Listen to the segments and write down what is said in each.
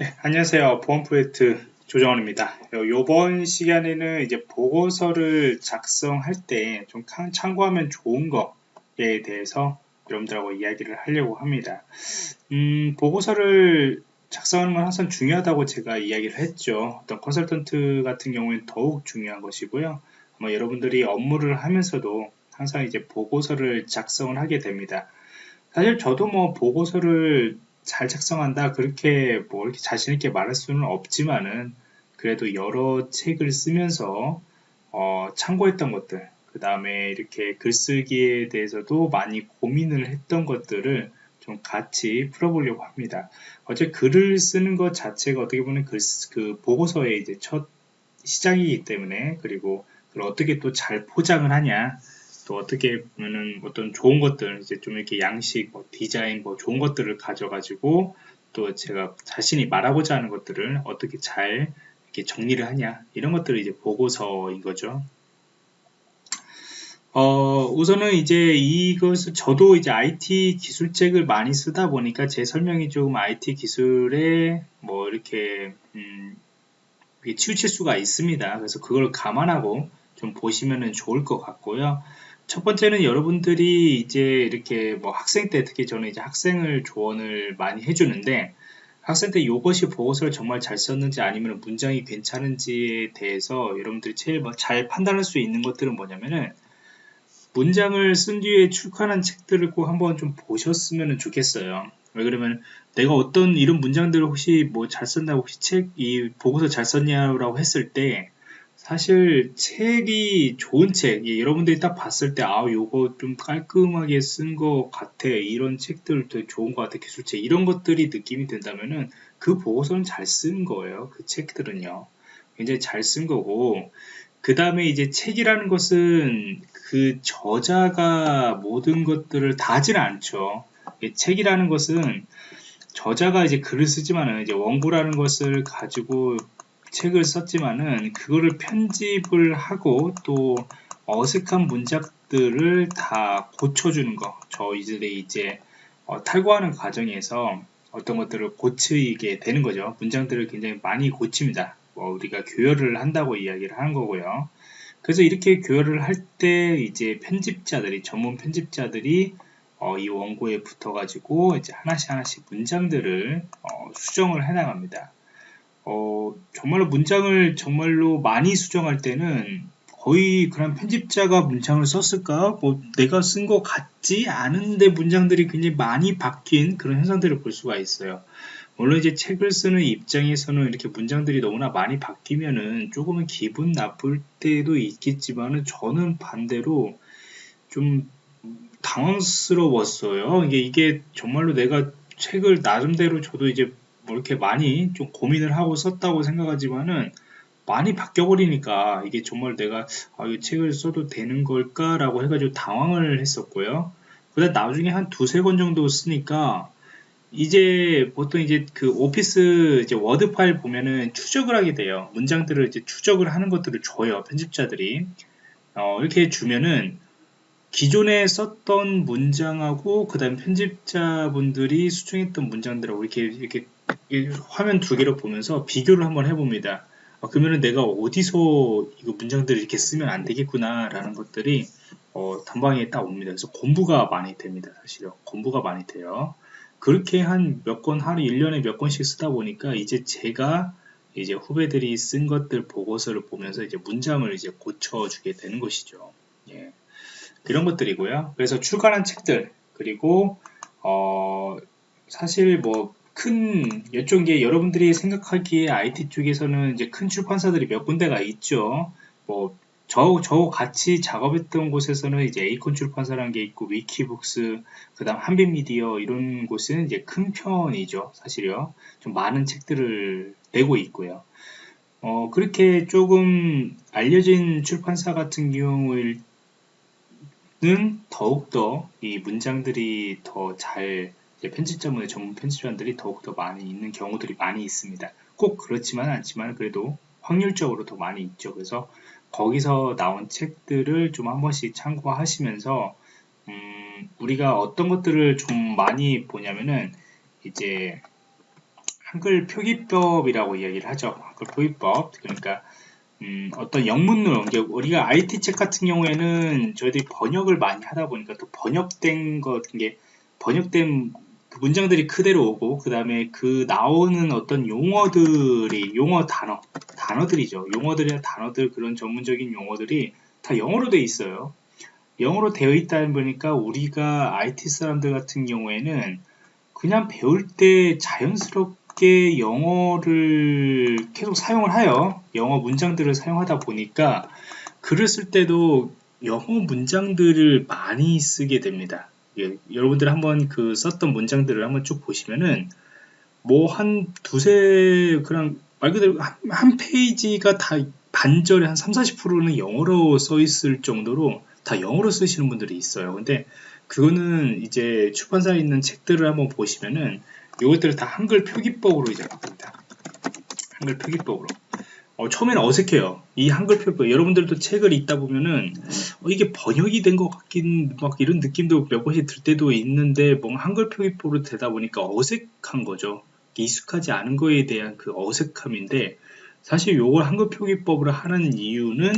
네, 안녕하세요. 보안 프로젝트 조정원입니다. 이번 시간에는 이제 보고서를 작성할 때 좀 참고하면 좋은 거에 대해서 여러분들하고 이야기를 하려고 합니다. 음, 보고서를 작성하는 건 항상 중요하다고 제가 이야기를 했죠. 어떤 컨설턴트 같은 경우에는 더욱 중요한 것이고요. 아마 여러분들이 업무를 하면서도 항상 이제 보고서를 작성을 하게 됩니다. 사실 저도 뭐 보고서를 잘 작성한다 그렇게 뭐 이렇게 자신 있게 말할 수는 없지만은 그래도 여러 책을 쓰면서 어, 참고했던 것들 그 다음에 이렇게 글쓰기에 대해서도 많이 고민을 했던 것들을 좀 같이 풀어보려고 합니다. 어제 글을 쓰는 것 자체가 어떻게 보면 글, 그 보고서의 이제 첫 시작이기 때문에 그리고 그걸 어떻게 또 잘 포장을 하냐 또 어떻게 보면은 어떤 좋은 것들 이제 좀 이렇게 양식 뭐 디자인 뭐 좋은 것들을 가져가지고 또 제가 자신이 말하고자 하는 것들을 어떻게 잘 이렇게 정리를 하냐 이런 것들을 이제 보고서인 거죠. 어, 우선은 이제 이것을 저도 이제 IT 기술책을 많이 쓰다 보니까 제 설명이 조금 IT 기술에 뭐 이렇게 음, 치우칠 수가 있습니다. 그래서 그걸 감안하고 좀 보시면은 좋을 것 같고요. 첫 번째는 여러분들이 이제 이렇게 뭐 학생 때 특히 저는 이제 학생을 조언을 많이 해주는데 학생 때 이것이 보고서를 정말 잘 썼는지 아니면 문장이 괜찮은지에 대해서 여러분들이 제일 뭐잘 판단할 수 있는 것들은 뭐냐면은 문장을 쓴 뒤에 출간한 책들을 꼭 한번 좀 보셨으면 좋겠어요. 왜 그러면 내가 어떤 이런 문장들을 혹시 뭐 잘 썼나 혹시 책 이 보고서 잘 썼냐라고 했을 때 사실 책이 좋은 책, 예, 여러분들이 딱 봤을 때, 아, 요거 좀 깔끔하게 쓴 것 같아. 이런 책들 도 좋은 것 같아. 기술책. 이런 것들이 느낌이 든다면은 그 보고서는 잘 쓴 거예요. 그 책들은요. 굉장히 잘 쓴 거고, 그 다음에 이제 책이라는 것은 그 저자가 모든 것들을 다 하지는 않죠. 책이라는 것은 저자가 이제 글을 쓰지만은 이제 원고라는 것을 가지고 책을 썼지만은 그거를 편집을 하고 또 어색한 문장들을 다 고쳐주는 거 저희들이 이제 어, 탈고하는 과정에서 어떤 것들을 고치게 되는 거죠. 문장들을 굉장히 많이 고칩니다. 뭐 우리가 교열을 한다고 이야기를 하는 거고요. 그래서 이렇게 교열을 할 때 이제 편집자들이 전문 편집자들이 어, 이 원고에 붙어 가지고 이제 하나씩 하나씩 문장들을 어, 수정을 해 나갑니다 어, 정말로 문장을 정말로 많이 수정할 때는 거의 그런 편집자가 문장을 썼을까? 뭐 내가 쓴 것 같지 않은데 문장들이 굉장히 많이 바뀐 그런 현상들을 볼 수가 있어요. 물론 이제 책을 쓰는 입장에서는 이렇게 문장들이 너무나 많이 바뀌면은 조금은 기분 나쁠 때도 있겠지만은 저는 반대로 좀 당황스러웠어요. 이게, 이게 정말로 내가 책을 나름대로 저도 이제 뭐 이렇게 많이 좀 고민을 하고 썼다고 생각하지만은 많이 바뀌어버리니까 이게 정말 내가 아, 이 책을 써도 되는 걸까라고 해가지고 당황을 했었고요. 그다음 나중에 한 두세 권 정도 쓰니까 이제 보통 이제 그 오피스 이제 워드 파일 보면은 추적을 하게 돼요. 문장들을 이제 추적을 하는 것들을 줘요. 편집자들이. 어, 이렇게 주면은 기존에 썼던 문장하고 그 다음 편집자분들이 수정했던 문장들하고 이렇게 이렇게 화면 두 개를 보면서 비교를 한번 해봅니다. 어, 그러면은 내가 어디서 이거 문장들을 이렇게 쓰면 안 되겠구나 라는 것들이 어, 단방에 딱 옵니다. 그래서 공부가 많이 됩니다. 사실요. 공부가 많이 돼요. 그렇게 한 몇 권 하루 1년에 몇 권씩 쓰다 보니까 이제 제가 이제 후배들이 쓴 것들 보고서를 보면서 이제 문장을 이제 고쳐주게 되는 것이죠. 예. 그런 것들이고요. 그래서 출간한 책들 그리고 어 사실 뭐 큰 이쪽 게 여러분들이 생각하기에 IT 쪽에서는 이제 큰 출판사들이 몇 군데가 있죠. 뭐 저, 저 같이 작업했던 곳에서는 이제 에이콘 출판사라는 게 있고, 위키북스, 그 다음 한빛미디어, 이런 곳은 이제 큰 편이죠. 사실요. 좀 많은 책들을 내고 있고요. 어, 그렇게 조금 알려진 출판사 같은 경우일 는 더욱더 이 문장들이 더 잘 편집자문의 전문 편집자들이 더욱더 많이 있는 경우들이 많이 있습니다. 꼭 그렇지만 않지만 그래도 확률적으로 더 많이 있죠. 그래서 거기서 나온 책들을 좀 한 번씩 참고하시면서 음, 우리가 어떤 것들을 좀 많이 보냐면은 이제 한글 표기법이라고 이야기를 하죠. 한글 표기법. 그러니까 음, 어떤 옮겨 우리가 IT 책 같은 경우에는 저희들이 번역을 많이 하다 보니까 또 번역된 것 같은 게 번역된 그 문장들이 그대로 오고 그 다음에 그 나오는 어떤 용어들이 용어 단어 단어들이죠. 용어들이나 단어들 그런 전문적인 용어들이 다 영어로 돼 있어요. 영어로 되어 있다 보니까 우리가 IT 사람들 같은 경우에는 그냥 배울 때 자연스럽게 영어를 계속 사용을 하여 영어 문장들을 사용하다 보니까 글을 쓸 때도 영어 문장들을 많이 쓰게 됩니다. 예, 여러분들 한번 그 썼던 문장들을 한번 쭉 보시면은 뭐 한 두세 그냥 말 그대로 한, 한 페이지가 다 반절에 한 3, 40%는 영어로 써 있을 정도로 다 영어로 쓰시는 분들이 있어요. 근데 그거는 이제 출판사에 있는 책들을 한번 보시면은 이것들을 다 한글 표기법으로 이제 바꿉니다. 한글 표기법으로. 어, 처음에는 어색해요. 이 한글 표기법. 여러분들도 책을 읽다 보면은 어, 이게 번역이 된 것 같긴 막 이런 느낌도 몇 번씩 들 때도 있는데 뭔가 한글 표기법으로 되다 보니까 어색한 거죠. 익숙하지 않은 거에 대한 그 어색함인데 사실 요걸 한글 표기법으로 하는 이유는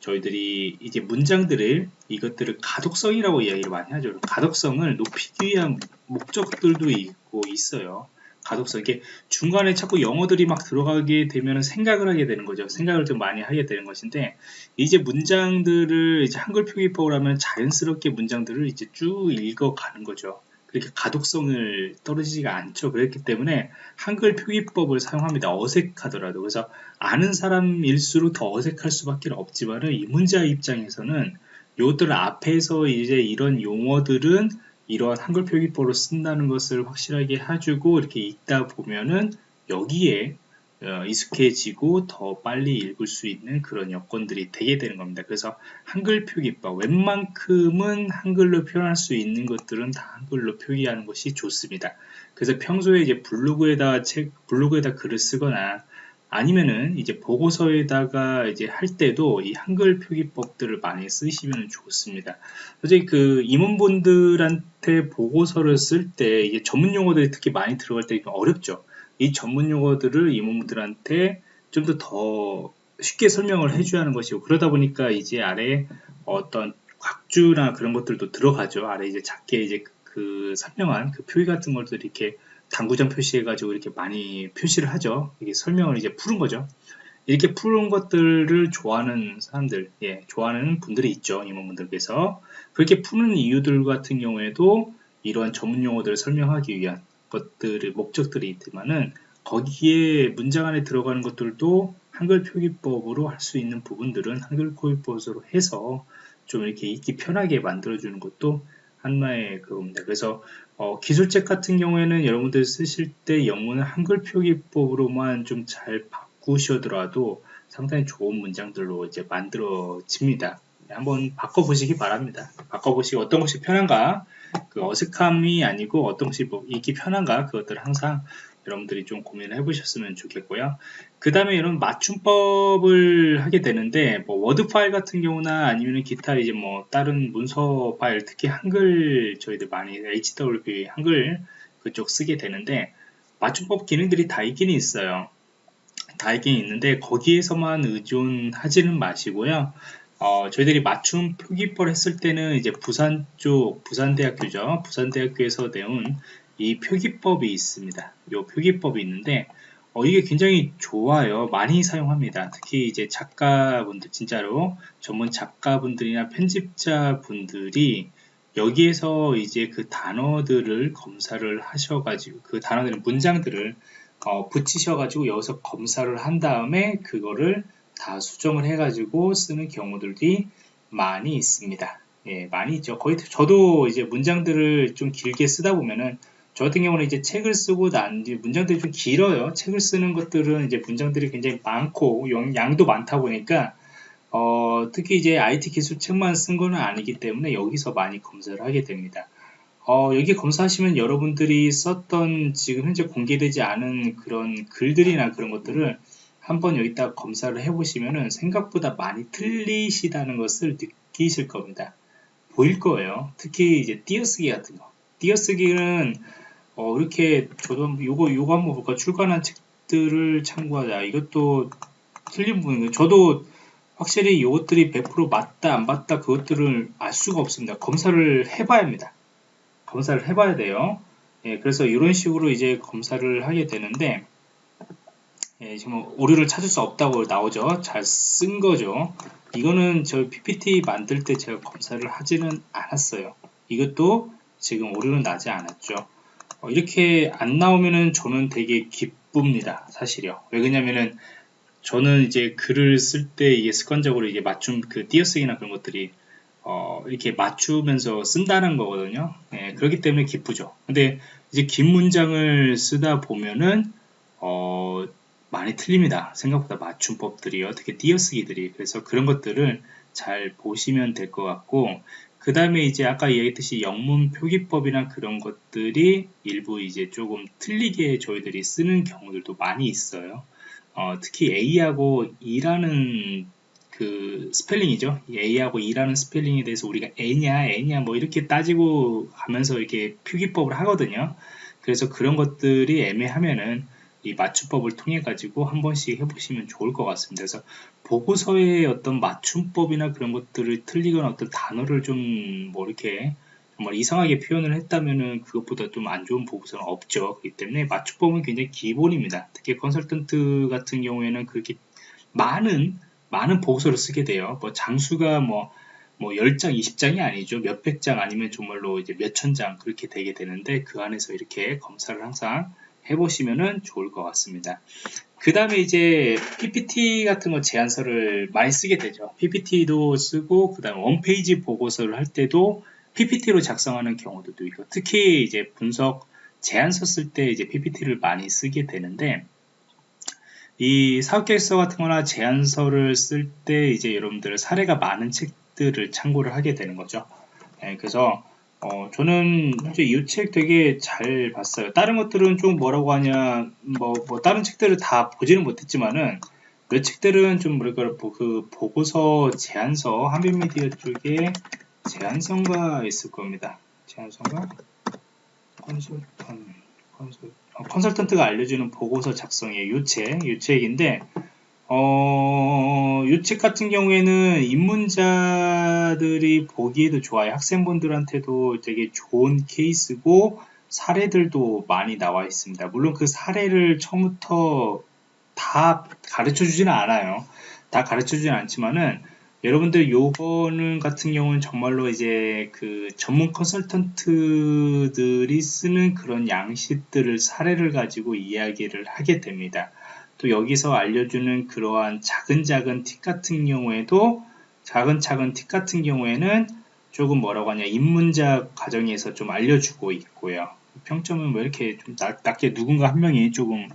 저희들이 이제 문장들을 이것들을 가독성이라고 이야기를 많이 하죠. 가독성을 높이기 위한 목적들도 있고 있어요. 가독성 이게 중간에 자꾸 영어들이 막 들어가게 되면 생각을 하게 되는 거죠. 생각을 좀 많이 하게 되는 것인데 이제 문장들을 이제 한글 표기법을 하면 자연스럽게 문장들을 이제 쭉 읽어가는 거죠. 그렇게 가독성을 떨어지지가 않죠. 그렇기 때문에 한글 표기법을 사용합니다. 어색하더라도. 그래서 아는 사람일수록 더 어색할 수밖에 없지만은 이 문자 입장에서는 요들 앞에서 이제 이런 용어들은 이러한 한글 표기법으로 쓴다는 것을 확실하게 해주고 이렇게 읽다 보면은 여기에 어, 익숙해지고 더 빨리 읽을 수 있는 그런 여건들이 되게 되는 겁니다. 그래서 한글 표기법 웬만큼은 한글로 표현할 수 있는 것들은 다 한글로 표기하는 것이 좋습니다. 그래서 평소에 이제 블로그에다 책 블로그에다 글을 쓰거나 아니면은 이제 보고서에다가 이제 할 때도 이 한글 표기법들을 많이 쓰시면 좋습니다. 솔직히 그 임원분들한테 보고서를 쓸 때 이게 전문 용어들이 특히 많이 들어갈 때 어렵죠. 이 전문 용어들을 임원분들한테 좀 더 더 쉽게 설명을 해줘야 하는 것이고 그러다 보니까 이제 아래 어떤 곽주나 그런 것들도 들어가죠. 아래 이제 작게 이제 그 설명한 그 표기 같은 것들이 이렇게 당구장 표시해가지고 이렇게 많이 표시를 하죠. 이게 설명을 이제 푸른 거죠. 이렇게 푸른 것들을 좋아하는 사람들, 예, 좋아하는 분들이 있죠. 임원분들께서. 그렇게 푸는 이유들 같은 경우에도 이러한 전문 용어들을 설명하기 위한 것들의 목적들이 있지만은 거기에 문장 안에 들어가는 것들도 한글 표기법으로 할 수 있는 부분들은 한글 표기법으로 해서 좀 이렇게 읽기 편하게 만들어주는 것도 하나의 그겁니다. 그래서 어, 기술책 같은 경우에는 여러분들 쓰실 때 영문을 한글 표기법으로만 좀 잘 바꾸셔더라도 상당히 좋은 문장들로 이제 만들어집니다. 한번 바꿔보시기 바랍니다. 바꿔보시고 어떤 것이 편한가 그 어색함이 아니고 어떤 것이 뭐 읽기 편한가 그것들을 항상 여러분들이 좀 고민을 해보셨으면 좋겠고요. 그 다음에 이런 맞춤법을 하게 되는데 뭐 워드 파일 같은 경우나 아니면 기타 이제 뭐 다른 문서 파일 특히 한글 저희들 많이 HWP 한글 그쪽 쓰게 되는데 맞춤법 기능들이 다 있긴 있어요. 다 있긴 있는데 거기에서만 의존하지는 마시고요. 어, 저희들이 맞춤 표기법을 했을 때는 이제 부산 쪽, 부산대학교죠. 부산대학교에서 내온 이 표기법이 있습니다. 이 표기법이 있는데, 어, 이게 굉장히 좋아요. 많이 사용합니다. 특히 이제 작가분들, 진짜로 전문 작가분들이나 편집자분들이 여기에서 이제 그 단어들을 검사를 하셔가지고, 그 단어들, 문장들을 어, 붙이셔가지고 여기서 검사를 한 다음에 그거를 다 수정을 해가지고 쓰는 경우들이 많이 있습니다. 예, 많이 있죠. 거의 저도 이제 문장들을 좀 길게 쓰다 보면은 저 같은 경우는 이제 책을 쓰고 난 뒤 문장들이 좀 길어요. 책을 쓰는 것들은 이제 문장들이 굉장히 많고 양 도 많다 보니까 어, 특히 이제 IT 기술 책만 쓴 거는 아니기 때문에 여기서 많이 검사를 하게 됩니다. 어, 여기 검사하시면 여러분들이 썼던 지금 현재 공개되지 않은 그런 글들이나 그런 것들을 한번 여기다 검사를 해보시면은 생각보다 많이 틀리시다는 것을 느끼실 겁니다. 보일 거예요. 특히 이제 띄어쓰기 같은 거. 띄어쓰기는 어, 이렇게 저도 요거 요거 한번 볼까 출간한 책들을 참고하자. 이것도 틀린 부분이에요. 저도 확실히 이것들이 100% 맞다 안 맞다 그것들을 알 수가 없습니다. 검사를 해봐야 합니다. 검사를 해봐야 돼요. 예, 그래서 이런 식으로 이제 검사를 하게 되는데 예, 지금 오류를 찾을 수 없다고 나오죠. 잘 쓴 거죠. 이거는 저 PPT 만들 때 제가 검사를 하지는 않았어요. 이것도 지금 오류는 나지 않았죠. 어, 이렇게 안 나오면은 저는 되게 기쁩니다. 사실요. 왜 그러냐면은 저는 이제 글을 쓸 때 이게 습관적으로 이게 맞춤 그 띄어쓰기나 그런 것들이 어, 이렇게 맞추면서 쓴다는 거거든요. 예, 그렇기 때문에 기쁘죠. 근데 이제 긴 문장을 쓰다 보면은 어, 많이 틀립니다. 생각보다 맞춤법들이 어떻게 띄어쓰기들이 그래서 그런 것들을 잘 보시면 될 것 같고 그 다음에 이제 아까 얘기했듯이 영문 표기법이나 그런 것들이 일부 이제 조금 틀리게 저희들이 쓰는 경우들도 많이 있어요. 어, 특히 A하고 E라는 그 스펠링이죠. A하고 E라는 스펠링에 대해서 우리가 A냐, N냐 뭐 이렇게 따지고 하면서 이렇게 표기법을 하거든요. 그래서 그런 것들이 애매하면은 이 맞춤법을 통해 가지고 한 번씩 해보시면 좋을 것 같습니다. 그래서 보고서의 어떤 맞춤법이나 그런 것들을 틀리거나 어떤 단어를 좀 뭐 이렇게 정말 이상하게 표현을 했다면은 그것보다 좀 안 좋은 보고서는 없죠. 그렇기 때문에 맞춤법은 굉장히 기본입니다. 특히 컨설턴트 같은 경우에는 그렇게 많은 많은 보고서를 쓰게 돼요. 뭐 장수가 뭐, 뭐 10장, 20장이 아니죠. 몇백 장 아니면 정말로 이제 몇천 장 그렇게 되게 되는데 그 안에서 이렇게 검사를 항상 해보시면 좋을 것 같습니다. 그 다음에 이제 PPT 같은 거 제안서를 많이 쓰게 되죠. PPT도 쓰고 그 다음에 원페이지 보고서를 할 때도 PPT로 작성하는 경우도 있고 특히 이제 분석 제안서 쓸 때 이제 PPT를 많이 쓰게 되는데 이 사업계획서 같은 거나 제안서를 쓸 때 이제 여러분들 사례가 많은 책들을 참고를 하게 되는 거죠. 네, 그래서 어, 저는 현재 이책 되게 잘 봤어요. 다른 것들은 좀 뭐라고 하냐, 뭐, 뭐 다른 책들을 다 보지는 못했지만은 몇 책들은 좀 뭐랄까 그 보고서 제안서 한빛미디어 쪽에 제안서가 있을 겁니다. 제안서가 컨설턴 컨설, 어, 컨설턴트가 알려주는 보고서 작성의 요책, 요책인데 어, 이책 같은 경우에는 입문자들이 보기에도 좋아요. 학생분들한테도 되게 좋은 케이스고 사례들도 많이 나와 있습니다. 물론 그 사례를 처음부터 다 가르쳐 주지는 않아요. 다 가르쳐 주지는 않지만은 여러분들 요거는 같은 경우는 정말로 이제 그 전문 컨설턴트들이 쓰는 그런 양식들을 사례를 가지고 이야기를 하게 됩니다. 또 여기서 알려주는 그러한 작은 작은 팁 같은 경우에도 작은 작은 팁 같은 경우에는 조금 뭐라고 하냐 입문자 과정에서 좀 알려주고 있고요. 평점은 왜 이렇게 좀 낮, 게 누군가 한 명이 조금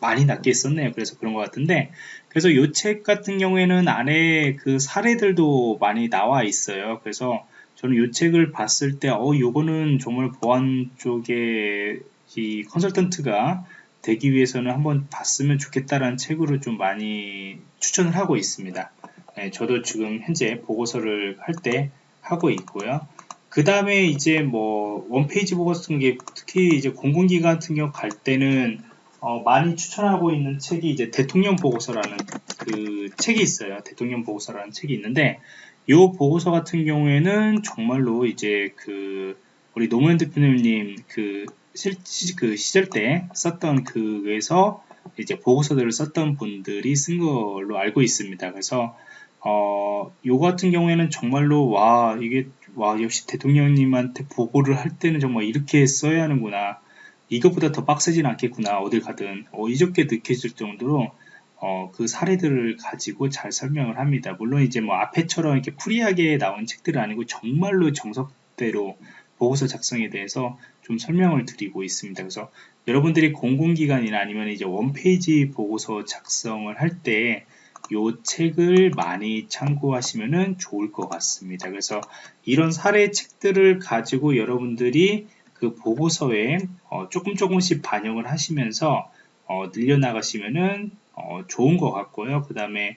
많이 낮게 썼네요. 그래서 그런 것 같은데 그래서 이 책 같은 경우에는 안에 그 사례들도 많이 나와 있어요. 그래서 저는 이 책을 봤을 때, 어, 요거는 정말 보안 쪽에 이 컨설턴트가 되기 위해서는 한번 봤으면 좋겠다라는 책으로 좀 많이 추천을 하고 있습니다. 네, 저도 지금 현재 보고서를 할 때 하고 있고요. 그 다음에 이제 뭐 원페이지 보고서 같은 게 특히 이제 공공기관 같은 경우 갈 때는 어, 많이 추천하고 있는 책이 이제 대통령 보고서라는 그 책이 있어요. 대통령 보고서라는 책이 있는데 이 보고서 같은 경우에는 정말로 이제 그 우리 노무현 대표님 그 실, 그 시절 때 썼던 그에서 이제 보고서들을 썼던 분들이 쓴 걸로 알고 있습니다. 그래서 어, 요 같은 경우에는 정말로 와 이게 와 역시 대통령님한테 보고를 할 때는 정말 이렇게 써야 하는구나. 이것보다 더 빡세진 않겠구나. 어딜 가든 어, 이적게 느껴질 정도로 어, 그 사례들을 가지고 잘 설명을 합니다. 물론 이제 뭐 앞에처럼 이렇게 free하게 나온 책들은 아니고 정말로 정석대로 보고서 작성에 대해서 좀 설명을 드리고 있습니다. 그래서 여러분들이 공공기관이나 아니면 이제 원페이지 보고서 작성을 할 때 이 책을 많이 참고하시면 좋을 것 같습니다. 그래서 이런 사례 책들을 가지고 여러분들이 그 보고서에 어 조금 조금씩 반영을 하시면서 어 늘려나가시면은 어 좋은 것 같고요. 그 다음에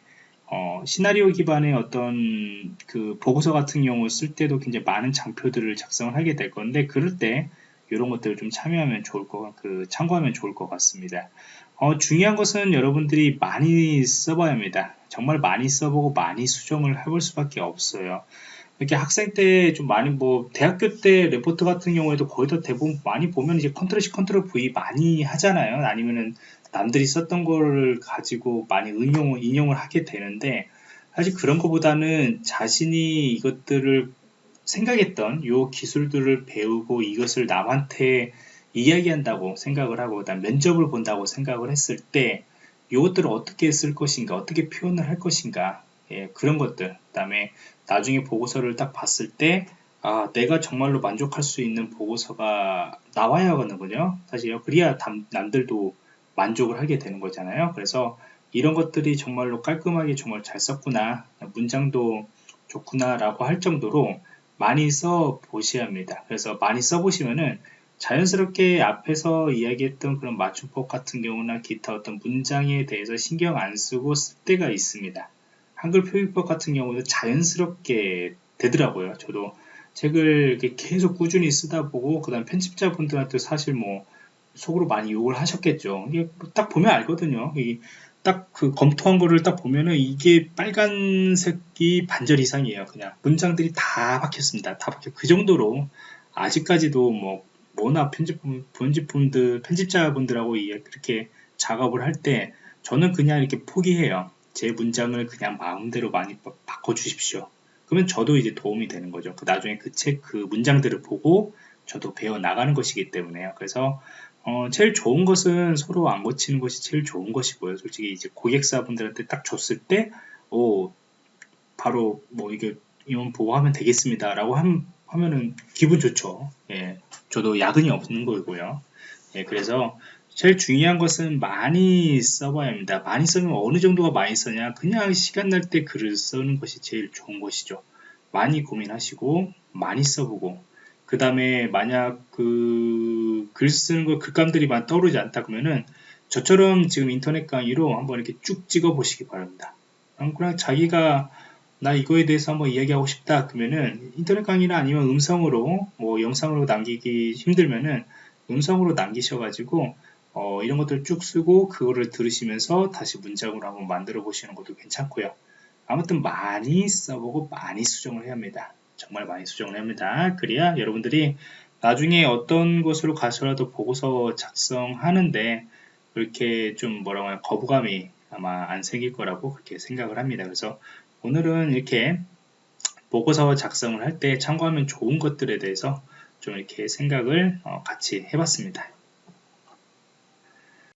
어, 시나리오 기반의 어떤 그 보고서 같은 경우 쓸 때도 굉장히 많은 장표들을 작성을 하게 될 건데 그럴 때 이런 것들을 좀 참여하면 좋을 것, 그 참고하면 좋을 것 같습니다. 어, 중요한 것은 여러분들이 많이 써봐야 합니다. 정말 많이 써보고 많이 수정을 해볼 수밖에 없어요. 이렇게 학생 때 좀 많이 뭐 대학교 때 레포트 같은 경우에도 거의 다 대부분 많이 보면 이제 Control C Control V 많이 하잖아요. 아니면은 남들이 썼던 거를 가지고 많이 응용 인용을 하게 되는데 사실 그런 것보다는 자신이 이것들을 생각했던 요 기술들을 배우고 이것을 남한테 이야기한다고 생각을 하고 그다음 면접을 본다고 생각을 했을 때 이것들을 어떻게 쓸 것인가 어떻게 표현을 할 것인가 예, 그런 것들. 그 다음에 나중에 보고서를 딱 봤을 때 아, 내가 정말로 만족할 수 있는 보고서가 나와야 하거든요. 사실 그래야 남들도 만족을 하게 되는 거잖아요. 그래서 이런 것들이 정말로 깔끔하게 정말 잘 썼구나 문장도 좋구나 라고 할 정도로 많이 써 보셔야 합니다. 그래서 많이 써 보시면은 자연스럽게 앞에서 이야기했던 그런 맞춤법 같은 경우나 기타 어떤 문장에 대해서 신경 안 쓰고 쓸 때가 있습니다. 한글 표기법 같은 경우도 자연스럽게 되더라고요. 저도 책을 계속 꾸준히 쓰다 보고 그 다음 편집자분들한테 사실 뭐 속으로 많이 욕을 하셨겠죠. 이게 딱 보면 알거든요. 딱 그 검토한 거를 딱 보면은 이게 빨간색이 반절 이상이에요. 그냥 문장들이 다 박혔습니다. 다 박혀. 그 정도로 아직까지도 뭐 워낙 편집품, 편집품들, 편집자분들하고 이렇게 작업을 할 때 저는 그냥 이렇게 포기해요. 제 문장을 그냥 마음대로 많이 바꿔주십시오. 그러면 저도 이제 도움이 되는 거죠. 그 나중에 그 책, 그 문장들을 보고 저도 배워 나가는 것이기 때문에요. 그래서 어, 제일 좋은 것은 서로 안 고치는 것이 제일 좋은 것이고요. 솔직히 이제 고객사분들한테 딱 줬을 때, 오, 바로 뭐 이게 이건 보고 하면 되겠습니다라고 한, 하면은 기분 좋죠. 예, 저도 야근이 없는 거고요. 예, 그래서 제일 중요한 것은 많이 써봐야 합니다. 많이 쓰면 어느 정도가 많이 쓰냐? 그냥 시간 날 때 글을 쓰는 것이 제일 좋은 것이죠. 많이 고민하시고 많이 써보고 그 다음에 만약 그 글 쓰는 거 글감들이 많이 떠오르지 않다 그러면은 저처럼 지금 인터넷 강의로 한번 이렇게 쭉 찍어 보시기 바랍니다. 그냥 자기가 나 이거에 대해서 한번 이야기하고 싶다 그러면은 인터넷 강의나 아니면 음성으로 뭐 영상으로 남기기 힘들면은 음성으로 남기셔가지고 어, 이런 것들 쭉 쓰고 그거를 들으시면서 다시 문장으로 한번 만들어 보시는 것도 괜찮고요. 아무튼 많이 써보고 많이 수정을 해야 합니다. 정말 많이 수정을 해야 합니다. 그래야 여러분들이 나중에 어떤 곳으로 가서라도 보고서 작성하는데 그렇게 좀 뭐라고 하냐 거부감이 아마 안 생길 거라고 그렇게 생각을 합니다. 그래서 오늘은 이렇게 보고서 작성을 할 때 참고하면 좋은 것들에 대해서 좀 이렇게 생각을 어, 같이 해봤습니다.